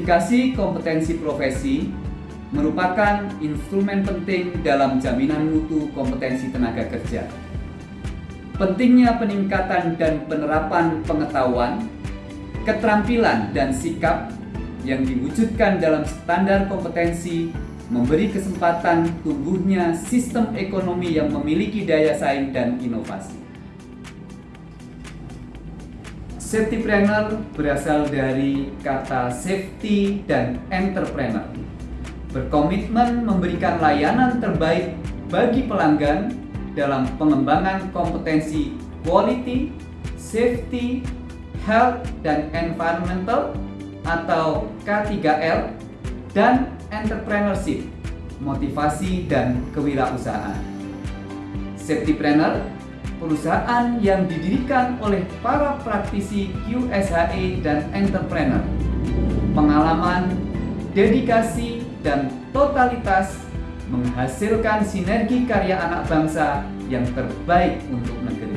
Sertifikasi kompetensi profesi merupakan instrumen penting dalam jaminan mutu kompetensi tenaga kerja. Pentingnya peningkatan dan penerapan pengetahuan, keterampilan, dan sikap yang diwujudkan dalam standar kompetensi memberi kesempatan tumbuhnya sistem ekonomi yang memiliki daya saing dan inovasi. Safetypreneur berasal dari kata safety dan entrepreneur. Berkomitmen memberikan layanan terbaik bagi pelanggan dalam pengembangan kompetensi quality, safety, health, dan environmental atau K3L dan entrepreneurship, motivasi dan kewirausahaan. Safetypreneur perusahaan yang didirikan oleh para praktisi QSHE dan entrepreneur. Pengalaman, dedikasi, dan totalitas menghasilkan sinergi karya anak bangsa yang terbaik untuk negeri.